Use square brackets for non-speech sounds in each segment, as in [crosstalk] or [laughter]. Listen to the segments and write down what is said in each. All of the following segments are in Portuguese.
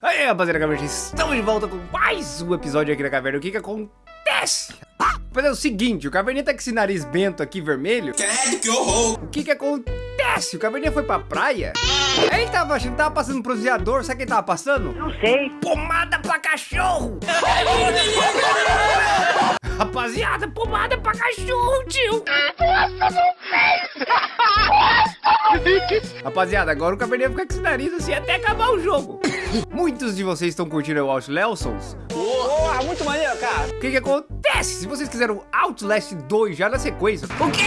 Aí, rapaziada, caverna, estamos de volta com mais um episódio aqui da caverna. O que que acontece? Mas é o seguinte, o Caverninha tá com esse nariz bento aqui, vermelho. que horror! O que que acontece? O Caverninha foi pra praia? Aí ele tava achando, tava passando um bronzeador, sabe o que ele tava passando? Não sei. Pomada pra cachorro! Rapaziada, pomada pra cachorro, tio! Nossa, não fez! Rapaziada, agora o Caverninha fica com esse nariz assim até acabar o jogo. Muitos de vocês estão curtindo o Outlast Porra, muito maneiro, cara. O que que acontece? Se vocês quiserem Outlast 2 já na sequência... O quê?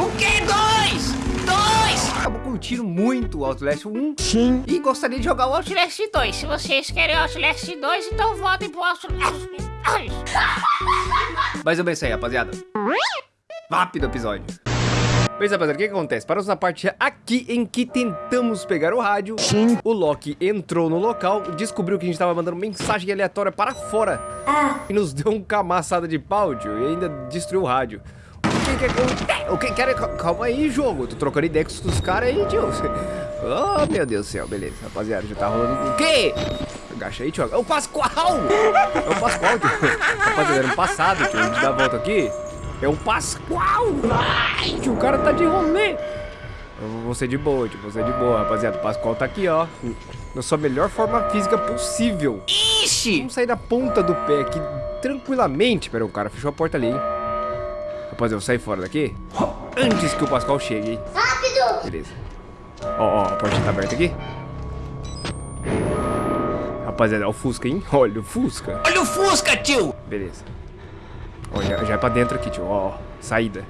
O quê? Dois? Dois? Acabou curtindo muito o Outlast 1. Sim. E gostaria de jogar o Outlast 2. Se vocês querem Outlast 2, então votem pro Outlast 2. [laughs] Mais ou menos isso aí, rapaziada. Rápido episódio. Bem, rapaziada, o que, que acontece? Paramos na parte aqui em que tentamos pegar o rádio. Sim. O Loki entrou no local, descobriu que a gente tava mandando mensagem aleatória para fora. E nos deu um camaçada de pau, tio, e ainda destruiu o rádio. O que que acontece? O que que era? Calma aí, jogo. Eu tô trocando ideia com os caras aí, tio. [laughs] Oh, meu Deus do céu. Beleza, rapaziada, já tá rolando... O quê? Agacha aí, tio. É o Pascoal! É o Pascoal, tio. Rapaziada, era um passado, tio. A gente dá a volta aqui. É o Pascoal! Ai, tio, o cara tá de rolê. Eu vou ser de boa, tio. Vou ser de boa, rapaziada. O Pascoal tá aqui, ó. Na sua melhor forma física possível. Ixi! Vamos sair da ponta do pé aqui tranquilamente. Pera aí, o cara fechou a porta ali, hein? Rapaziada, eu vou sair fora daqui. Antes que o Pascoal chegue, hein? Rápido! Beleza. Ó, ó, a porta tá aberta aqui. Rapaziada, é o Fusca, hein? Olha o Fusca. Olha o Fusca, tio! Beleza. Ó, já, já é pra dentro aqui, tio. Ó, ó, saída.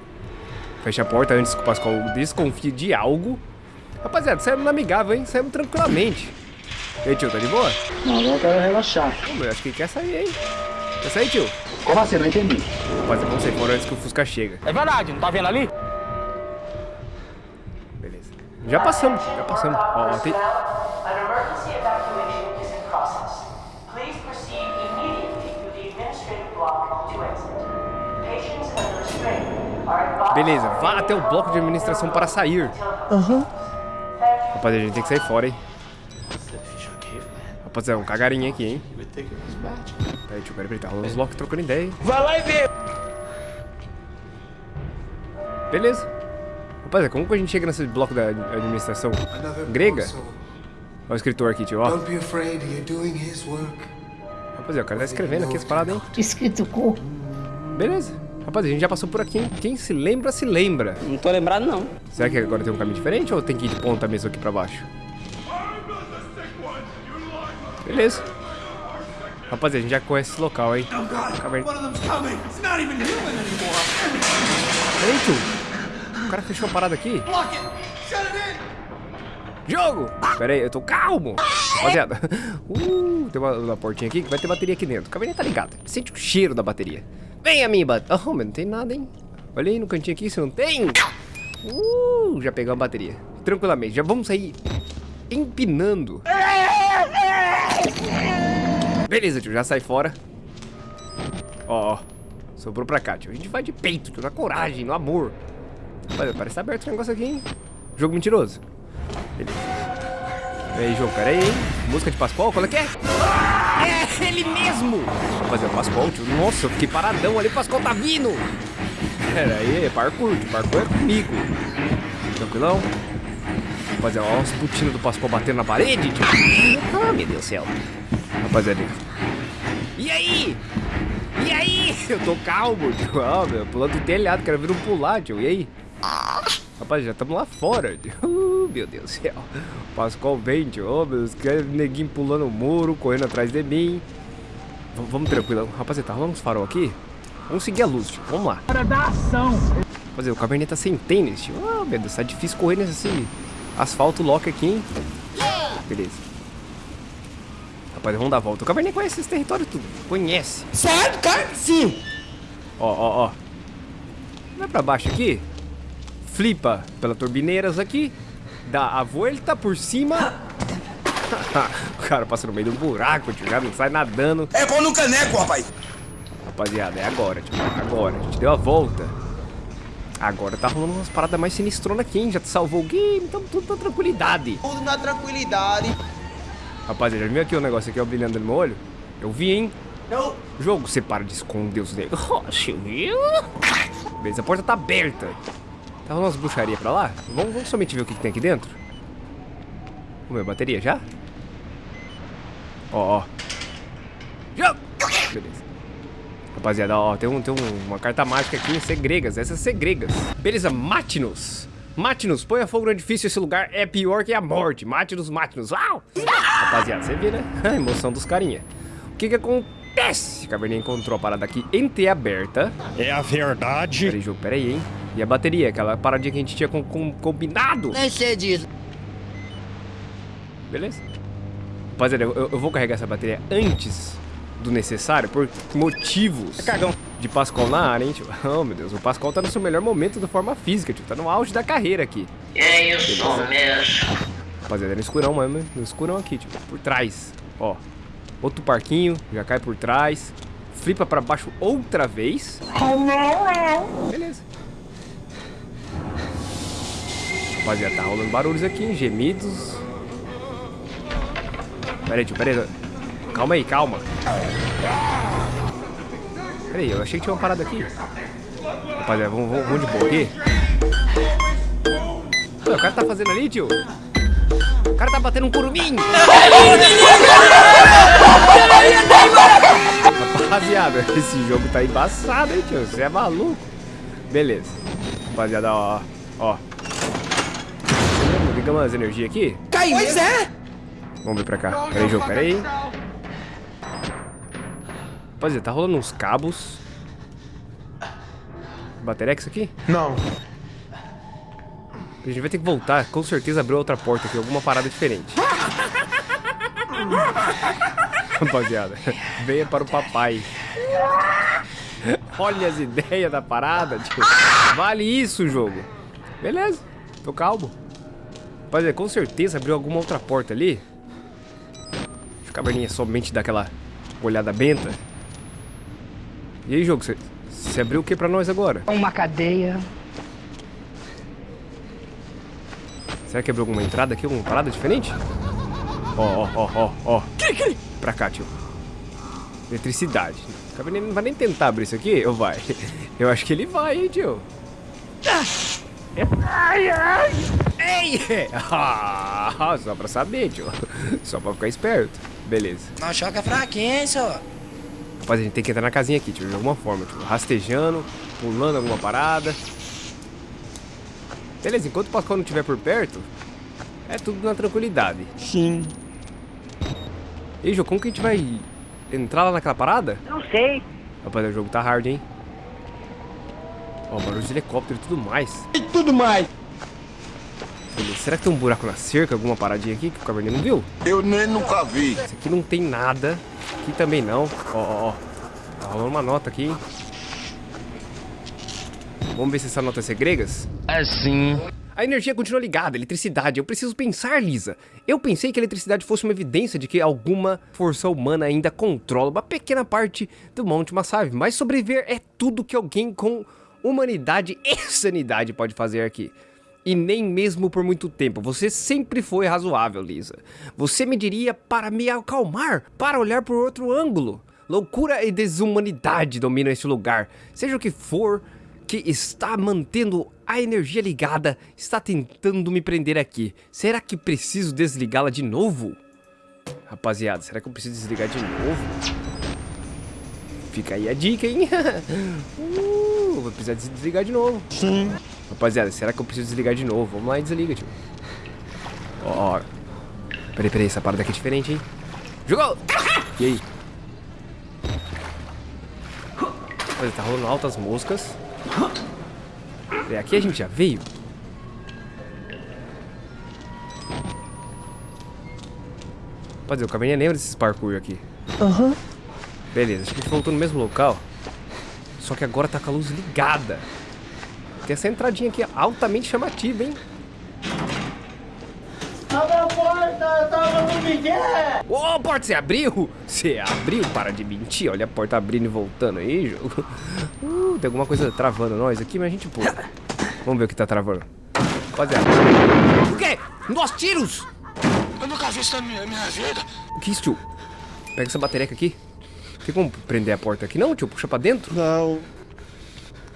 Fecha a porta antes que o Pascoal desconfie de algo. Rapaziada, saímos amigável, hein? Saímos tranquilamente. E aí, tio, tá de boa? Não, agora eu quero relaxar. Pô, eu acho que ele quer sair, hein? Quer sair, tio? Como assim? Não entendi. Rapaziada, vamos sair fora antes que o Fusca chega. É verdade, não tá vendo ali? Beleza. Já passamos, já passamos. Ó, ó, tem... Beleza, vá até o bloco de administração para sair. Aham. Rapaziada, a gente tem que sair fora, hein? Rapaziada, um cagarinho aqui, hein? Peraí, tio, peraí, peraí, tá rolando os Loki trocando ideia, hein? Vai lá e vê. Beleza. Rapaziada, como que a gente chega nesse bloco da administração? Grega? Olha o escritor aqui, tio, ó. Don't be afraid, you're doing his work. Rapaziada, o cara tá escrevendo aqui as paradas, hein? Escrito com. Beleza. Rapaziada, a gente já passou por aqui, hein? Quem se lembra, se lembra. Não tô lembrado, não. Será que agora tem um caminho diferente ou tem que ir de ponta mesmo aqui pra baixo? Beleza. Rapaziada, a gente já conhece esse local, hein? Caverna. Peraí, tio. O cara fechou a parada aqui. Jogo! Pera aí, eu tô calmo. Rapaziada. [laughs] Uh, tem uma, uma portinha aqui que vai ter bateria aqui dentro. O caverninha tá ligado. Sente o cheiro da bateria. Vem, amiba. Oh, mas não tem nada, hein? Olha aí no cantinho aqui, se não tem. Uh, já pegamos a bateria. Tranquilamente, já vamos sair empinando. Beleza, tio, já sai fora. Ó, ó. Sobrou pra cá, tio. A gente vai de peito, tio, na coragem, no amor. Olha, parece tá aberto esse negócio aqui, hein? Jogo mentiroso. Beleza. E aí, jogo, pera aí, hein? Música de Pascoal, qual é que é? É ele mesmo! Rapaziada, Pascoal, tio. Nossa, eu fiquei paradão ali, o Pascoal tá vindo! Pera aí, é parkour, tio. Parkour é comigo. Tranquilão? Rapaziada, olha os putinos do Pascoal batendo na parede, tio. Ah, meu Deus do céu. Rapaziada. E aí? E aí? [laughs] Eu tô calmo, tio. Ah, meu, pulando do telhado, quero ver um pular, tio. E aí? Rapaz, já estamos lá fora, tio. Uh, meu Deus do céu. O Pascoal vem, tio. Oh, meu Deus, quer neguinho pulando o muro, correndo atrás de mim. V vamos tranquilo. Rapaziada, tá rolando uns farol aqui? Vamos seguir a luz, tio. Vamos lá. Hora da ação. Rapaziada, o Cabernet tá sem tênis, tio. Ah, meu Deus, tá difícil correr nesse asfalto lock aqui, hein? Beleza. Rapaziada, vamos dar a volta. O Cabernet conhece esse território tudo. Conhece. Certo, cara? Sim. Ó, ó, ó. Vai pra baixo aqui. Flipa pela turbineiras aqui. Dá a volta por cima. [laughs] o cara passa no meio do buraco, tio. Já não sai nadando. É pão no caneco, rapaz. Rapaziada, é agora, tio. Agora. A gente deu a volta. Agora tá rolando umas paradas mais sinistronas aqui, hein? Já te salvou o game, então tudo na tranquilidade. Tudo na tranquilidade. Rapaziada, já viu aqui o negócio aqui, ó, brilhando no meu olho? Eu vi, hein? Não. Jogo, você para de esconder os negócios, viu? Beleza, a porta tá aberta. Tá rolando umas bruxarias pra lá? Vamos, vamos somente ver o que, que tem aqui dentro? Vamos ver, bateria já? Ó, ó. Beleza. Rapaziada, ó, tem, um, tem um- uma carta mágica aqui, segregas, essas segregas. Beleza, mate-nos. Mate-nos, ponha fogo no edifício, esse lugar é pior que a morte. Mate-nos, mate-nos. Uau! Rapaziada, você vê, né? [laughs] A emoção dos carinha. O que que acontece? Caverninha encontrou a parada aqui entreaberta. É a verdade. Peraí, jogo, peraí, hein? E a bateria, aquela paradinha que a gente tinha com, com- combinado. Nem sei disso. Beleza? Rapaziada, eu, eu vou carregar essa bateria antes do necessário por motivos Cagão. de Pascoal na área, hein, tio? [laughs] Oh, meu Deus, o Pascoal tá no seu melhor momento da forma física, tio. Tá no auge da carreira aqui. É isso mesmo. Rapaziada, é no escurão mesmo, no escurão aqui, tio. Por trás, ó. Outro parquinho, já cai por trás. Flipa pra baixo outra vez. Beleza. Rapaziada, tá rolando barulhos aqui, hein? Gemidos. Pera aí, tio, pera aí. Calma aí, calma. Pera aí, eu achei que tinha uma parada aqui. Rapaziada, vamos, vamos, vamos de boa aqui. O cara tá fazendo ali, tio? O cara tá batendo um curumim! Rapaziada, [laughs] esse jogo tá embaçado, hein, tio? Você é maluco? Beleza. Rapaziada, ó, ó. Ligamos as energias aqui. Cai pois é. Vamos ver pra cá. Pera aí, jogo, pera aí. Rapaziada, tá rolando uns cabos. Baterex aqui? Não. A gente vai ter que voltar, com certeza abriu outra porta aqui, alguma parada diferente. [laughs] Rapaziada, venha para o papai. Olha as ideias da parada, tio. Vale isso, jogo. Beleza, tô calmo. Rapaziada, com certeza abriu alguma outra porta ali. Deixa o caverninha somente dar aquela olhada benta. E aí, jogo, você- abriu o que pra nós agora? Uma cadeia. Será que abriu alguma entrada aqui? Alguma parada diferente? Ó, ó, ó, ó, ó. Pra cá, tio. Eletricidade. O nem- não vai nem tentar abrir isso aqui, ou vai? [laughs] Eu acho que ele vai, hein, tio. Ai, ai. Ei! [laughs] Ah, só pra saber, tio. Só pra ficar esperto. Beleza. Não choca fraquinho, hein, senhor. Rapaz, a gente tem que entrar na casinha aqui, tio, de alguma forma, tio. Rastejando, pulando alguma parada. Beleza, enquanto o Pascoal não estiver por perto, é tudo na tranquilidade. Sim. E aí, Jô, como que a gente vai entrar lá naquela parada? Não sei. Rapaz, o jogo tá hard, hein? Ó, barulho de helicóptero e tudo mais. E tudo mais. Será que tem um buraco na cerca, alguma paradinha aqui que o Cabernet não viu? Eu nem nunca vi. Esse aqui não tem nada. Aqui também não. Ó, ó, ó. Tá rolando uma nota aqui, hein? Vamos ver se essa nota é segregas? Assim. A energia continua ligada, eletricidade. Eu preciso pensar, Lisa. Eu pensei que a eletricidade fosse uma evidência de que alguma força humana ainda controla uma pequena parte do Monte Massave. Mas sobreviver é tudo que alguém com humanidade e sanidade pode fazer aqui. E nem mesmo por muito tempo. Você sempre foi razoável, Lisa. Você me diria para me acalmar, para olhar por outro ângulo. Loucura e desumanidade dominam este lugar. Seja o que for, que está mantendo a energia ligada está tentando me prender aqui. Será que preciso desligá-la de novo? Rapaziada, será que eu preciso desligar de novo? Fica aí a dica, hein? [laughs] uh, vou precisar desligar de novo. Sim. Rapaziada, será que eu preciso desligar de novo? Vamos lá e desliga, tio. Ó, ó. Peraí, peraí, essa parada aqui é diferente, hein? Jogou! E aí? Olha, tá rolando altas moscas. É, aqui a gente já veio. Rapaziada, o caverninha lembra desses parkour aqui. Aham. Beleza, acho que a gente voltou no mesmo local. Só que agora tá com a luz ligada. Tem essa entradinha aqui altamente chamativa, hein? Abre a porta, eu tava no Miguel. Ô, porta, você abriu? Você abriu? Para de mentir. Olha a porta abrindo e voltando aí, jogo. Uh, tem alguma coisa travando nós aqui, mas a gente pula. Vamos ver o que tá travando. Rapaziada. O quê? Nós tiros! Eu nunca vi isso na minha, minha vida. O que é isso, tio? Pega essa bateria aqui. Tem como prender a porta aqui? Não, tio. Puxa pra dentro. Não.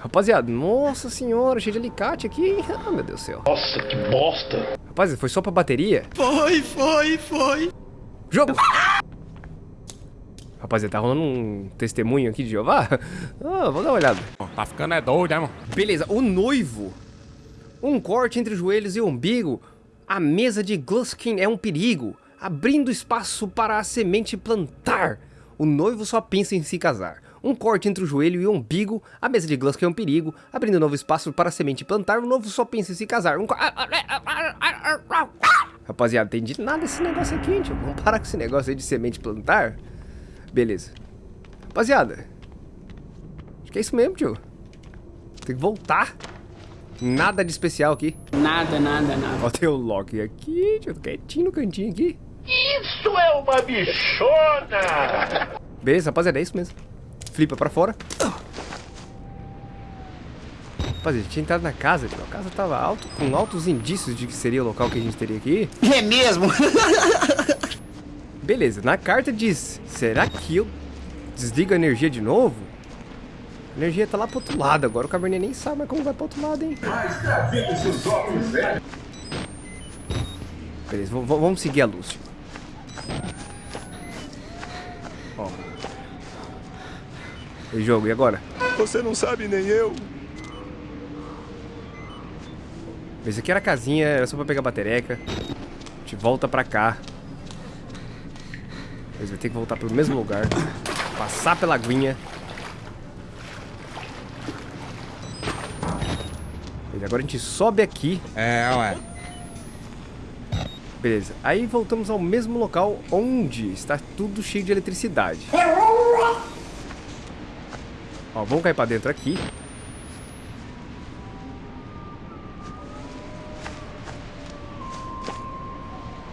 Rapaziada, nossa senhora, cheio de alicate aqui, hein? Ah, meu Deus do céu. Nossa, que bosta. Rapaziada, foi só pra bateria? Foi, foi, foi. Jogo! Rapaziada, tá rolando um testemunho aqui de Jeová? [laughs] Ah, vou dar uma olhada. Tá ficando é doido, né, mano? Beleza, o noivo. Um corte entre joelhos e umbigo. A mesa de Gluskin é um perigo, abrindo espaço para a semente plantar. O noivo só pensa em se casar. Um corte entre o joelho e o umbigo, a mesa de Gluskin é um perigo, abrindo novo espaço para a semente plantar. O noivo só pensa em se casar. Um Rapaziada, entendi nada desse negócio aqui, hein, tio. Vamos parar com esse negócio aí de semente plantar. Beleza. Rapaziada, acho que é isso mesmo, tio. Tem que voltar. Nada de especial aqui. Nada, nada, nada. Ó, tem o Loki aqui, ficar quietinho no cantinho aqui. Isso é uma bichona. Beleza, rapaziada, é isso mesmo. Flipa pra fora. Rapaziada, a gente tinha entrado na casa, tio. a casa tava alto, com altos indícios de que seria o local que a gente teria aqui. É mesmo? [laughs] Beleza, na carta diz, será que eu desligo a energia de novo? A energia tá lá pro outro lado, agora o caverninha nem sabe mais como vai pro outro lado, hein? Beleza, v- v- vamos seguir a luz, tio. Ó. E jogo, e agora? Você não sabe nem eu. Esse aqui era a casinha, era só pra pegar a batereca. A gente volta pra cá. Mas vai ter que voltar pro mesmo lugar. Passar pela aguinha. E agora a gente sobe aqui. É, ué. Beleza. Aí voltamos ao mesmo local onde está tudo cheio de eletricidade. Ó, vamos cair pra dentro aqui.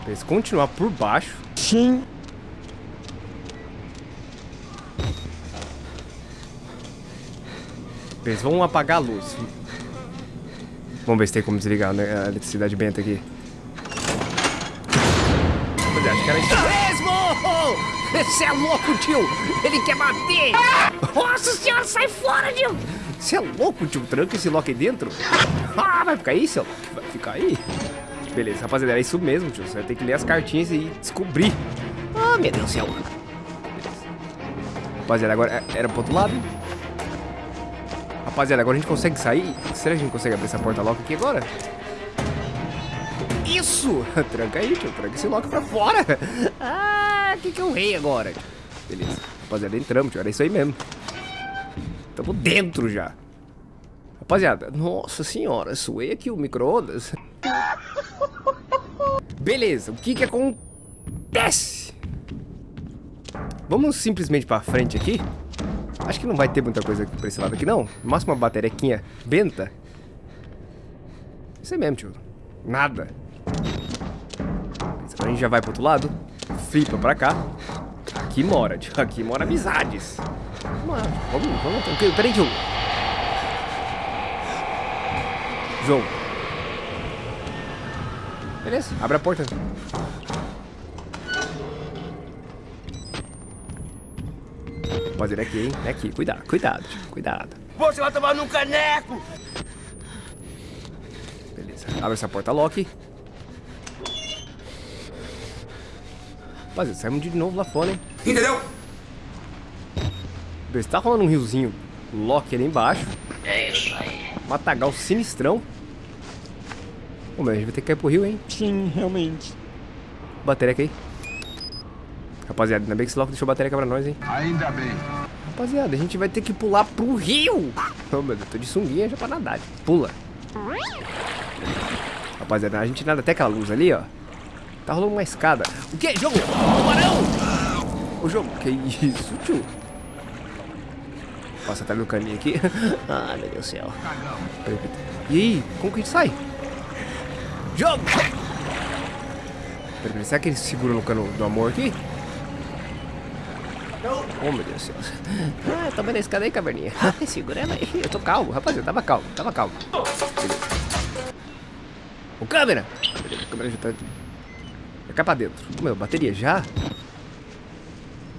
Beleza, continuar por baixo. Sim. Beleza, vamos apagar a luz. Vamos ver se tem como desligar né, a eletricidade benta aqui. Você é louco, tio! Ele quer bater! Nossa senhora, sai fora, Gil! Você é louco, tio? Tranca esse lock aí dentro? Ah, vai ficar aí, seu? Vai ficar aí? Beleza, rapaziada, é isso mesmo, tio. Você vai ter que ler as cartinhas e descobrir. Ah, meu Deus do céu. Rapaziada, agora é- era pro outro lado. Rapaziada, agora a gente consegue sair? Será que a gente consegue abrir essa porta lock aqui agora? Isso! [laughs] Tranca aí, tio. Tranca esse lock pra fora. Ah, o que que eu rei agora? Beleza. Rapaziada, entramos, tio. Era isso aí mesmo. Tamo dentro já. Rapaziada, nossa senhora, suei aqui o micro-ondas. Beleza, o que que acontece? Vamos simplesmente pra frente aqui. Acho que não vai ter muita coisa aqui pra esse lado aqui, não. Máximo uma baterequinha benta. Isso aí mesmo, tio. Nada. A gente já vai pro outro lado. Flipa pra cá. Aqui mora, tio. Aqui mora amizades. Vamos lá, vamos, vamos tranquilo. Peraí, João. João. Beleza, abre a porta. Rapaziada, é aqui, hein? É aqui. Cuidado, cuidado, tio. Cuidado. Você vai tomar num caneco. Beleza. Abre essa porta lock. Rapaziada, saímos de novo lá fora, hein? Entendeu? Beleza, tá rolando um riozinho lock ali embaixo. É isso aí. Matagal sinistrão. Ô, meu, a gente vai ter que cair pro rio, hein? Sim, realmente. Batereca aí. Rapaziada, ainda bem que esse lock deixou batereca pra nós, hein? Ainda bem. Rapaziada, a gente vai ter que pular pro rio. [laughs] Ô, meu Deus, tô de sunguinha já pra nadar. Pula. Rapaziada, a gente nada até aquela luz ali, ó. Tá rolando uma escada. O que? Jogo? Tubarão! O jogo, que isso, tio? Passa atrás do caninho aqui. Ai, [laughs] meu Deus do céu. E aí, como que a gente sai? Jogo! Peraí, será que ele segura no cano do amor aqui? Oh, meu Deus do céu. Ah, toma na escada aí, caverninha. [laughs] Segura ela aí. Eu tô calmo, rapaziada. Tava calmo, tava calmo. Beleza. O câmera! Beleza, a câmera já tá... Cai pra dentro. Meu, bateria já?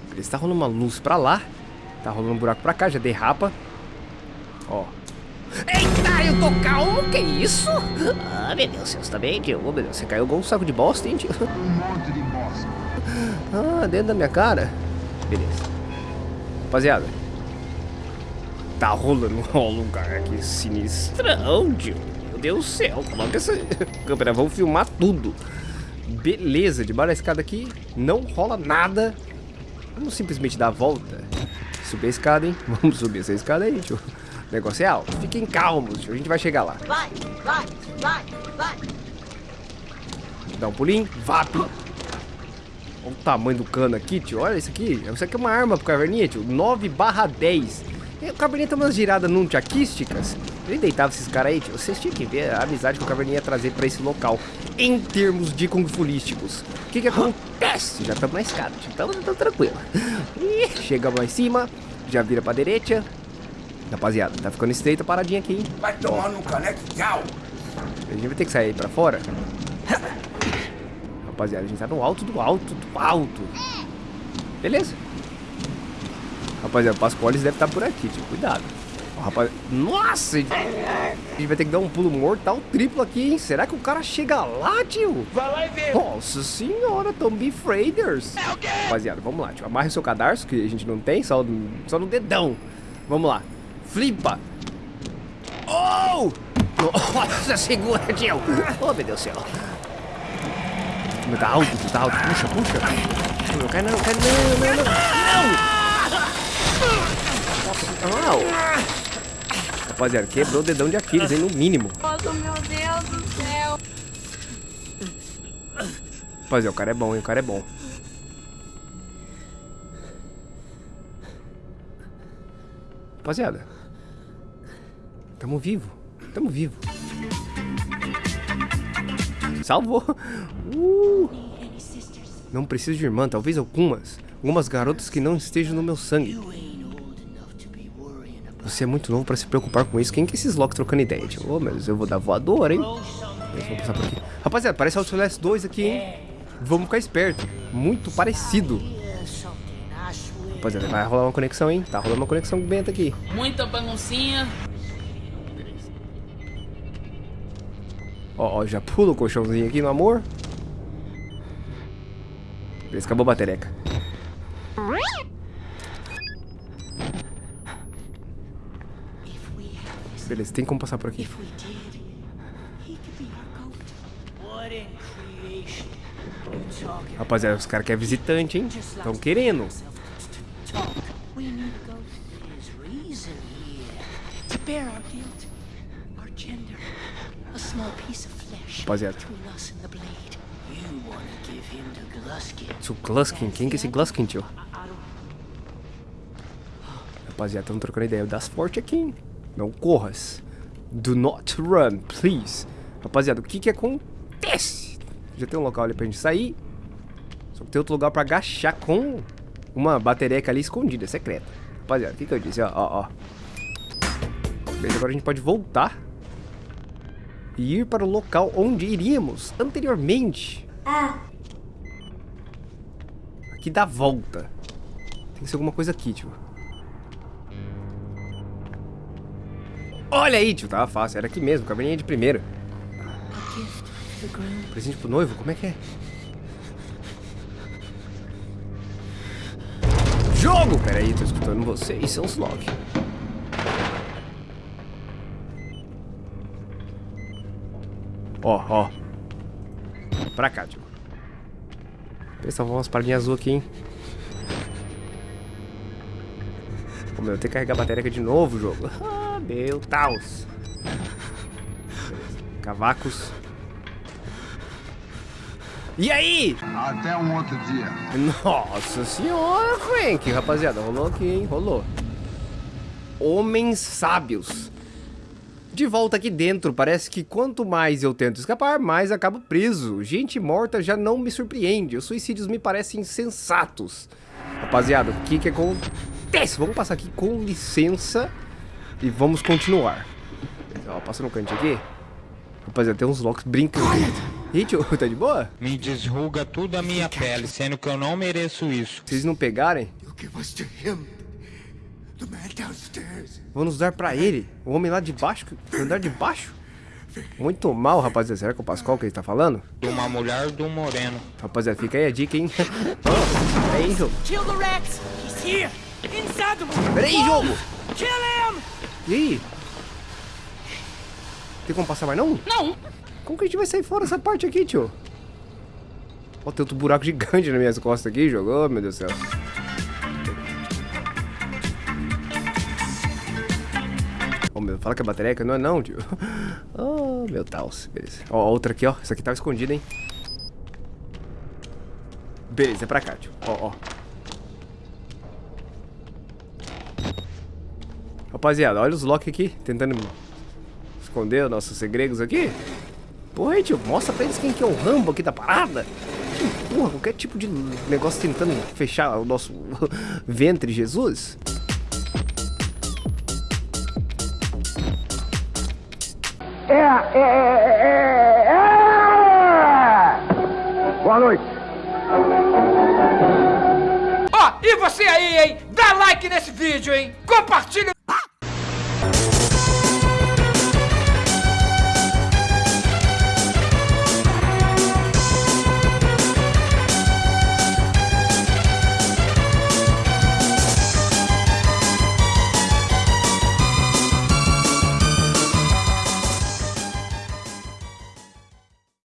Beleza, tá rolando uma luz pra lá. Tá rolando um buraco pra cá, já derrapa. Ó. Eita, eu tô calmo, que isso? Ah, meu Deus, você tá bem, tio? Ô, meu Deus, você caiu igual um saco de bosta, hein, tio? Um monte de bosta. Ah, dentro da minha cara? Beleza. Rapaziada. Tá rolando [laughs] um lugar aqui sinistrão, tio. Meu Deus do céu, coloca essa [laughs] câmera, vamos filmar tudo. Beleza, debaixo da escada aqui não rola nada. Vamos simplesmente dar a volta. Subir a escada, hein? [laughs] Vamos subir essa escada aí, tio. O negócio é alto. Fiquem calmos, tio. A gente vai chegar lá. Vai, vai, vai, vai. Dá um pulinho. Vap. Olha o tamanho do cano aqui, tio. Olha isso aqui. Isso aqui é uma arma pro Caverninha, tio. 9 barra 10. E o Caverninha tem umas giradas nunchaquísticas. Ele deitava esses caras aí, tio. Vocês tinham que ver a amizade que o Caverninha ia trazer pra esse local. Em termos de kung fulísticos. O que que acontece? Já estamos na escada, tio. Estamos tranquilo. Chegamos lá em cima. Já vira pra direita. Rapaziada, tá ficando estreita a paradinha aqui, hein? Vai tomar no caneco, tchau. A gente vai ter que sair pra fora. Rapaziada, a gente tá no alto do alto do alto. Beleza. Rapaziada, o Pascoales deve estar por aqui, tio. Cuidado. Rapaz... Nossa! A gente... vai ter que dar um pulo mortal triplo aqui, hein? Será que o cara chega lá, tio? Vai lá e vê. Nossa senhora, Tombi Freighters. Rapaziada, vamos lá, tio. Amarre o seu cadarço, que a gente não tem, só, só no dedão. Vamos lá. Flipa. Oh! Nossa, segura, tio. Oh, meu Deus do céu. Tá alto, tá alto. Puxa, puxa. Não cai não, cai não, não, não. Não! Au. Rapaziada, quebrou o dedão de Aquiles, hein, no mínimo. Nossa, meu Deus do céu. Rapaziada, o cara é bom, hein, o cara é bom. Rapaziada. Tamo vivo. Tamo vivo. Salvou. Uh. Não preciso de irmã, talvez algumas. Algumas garotas que não estejam no meu sangue. Você é muito novo pra se preocupar com isso. Quem que é esses Locks trocando ideia? Tipo, ô, mas eu vou dar voadora, hein? Vamos passar por aqui. Rapaziada, parece Outlast 2 aqui, hein? Vamos ficar esperto. Muito parecido. Rapaziada, vai rolar uma conexão, hein? Tá rolando uma conexão benta aqui. Muita baguncinha. Ó, ó, já pula o colchãozinho aqui no amor. Beleza, acabou a batereca. Beleza, tem como passar por aqui. Rapaziada, os caras querem visitante, hein? Estão querendo. We need to go his reason here. To bear our guilt, our gender, a small piece of flesh Rapaziada. Isso, Gluskin. Quem que é esse Gluskin, tio? Rapaziada, estamos trocando ideia. Das forte aqui, hein? Não corras. Do not run, please. Rapaziada, o que que acontece? Já tem um local ali pra gente sair. Só que tem outro lugar pra agachar com uma batereca ali escondida, secreta. Rapaziada, o que que eu disse? Ó, ó, ó. Beleza, agora a gente pode voltar. E ir para o local onde iríamos anteriormente. Aqui dá volta. Tem que ser alguma coisa aqui, tio. Olha aí, tio. Tava fácil. Era aqui mesmo. Caverninha de primeira. Presente pro noivo? Como é que é? Jogo! Pera aí, tô escutando vocês, seus log. Ó, ó. Pra cá, tio. Pessoal, umas paradinhas azul aqui, hein? Pô, meu, eu tenho que carregar a bateria de novo, jogo. [laughs] Meu Deus. Cavacos. E aí? Até um outro dia. Nossa senhora, Frank. Rapaziada, rolou aqui, hein? Rolou. Homens sábios. De volta aqui dentro, parece que quanto mais eu tento escapar, mais acabo preso. Gente morta já não me surpreende. Os suicídios me parecem sensatos. Rapaziada, o que que acontece? Vamos passar aqui com licença e vamos continuar. Ó, passa no canto aqui. Rapaziada, tem uns locks brincando. Ih, tio, tá de boa? Me desruga tudo a minha pele, sendo que eu não mereço isso. Se eles não pegarem, vão nos dar pra ele. O homem lá de baixo, no andar de baixo. Muito mal, rapaziada. Será que é o Pascoal que ele tá falando? De uma mulher do moreno. Rapaziada, fica aí a dica, hein? oh, peraí, jogo. Peraí, jogo. E aí? Tem como passar mais não? Não! Como que a gente vai sair fora dessa parte aqui, tio? Ó, tem outro buraco [laughs] gigante nas minhas costas aqui, jogo. Oh, meu Deus do céu. Oh, meu, fala que é bateria, que não é não, tio. [laughs] Oh, meu Deus. Beleza. Ó, outra aqui, ó. Essa aqui tava escondida, hein. Beleza, é pra cá, tio. Ó, ó. Rapaziada, olha os Loki aqui, tentando esconder os nossos segredos aqui. Porra aí, tio, mostra pra eles quem que é o Rambo aqui da parada. Que Porra, qualquer tipo de negócio tentando fechar o nosso [laughs] ventre, Jesus. Boa noite. Ó, e você aí, hein? Dá like nesse vídeo, hein? Compartilha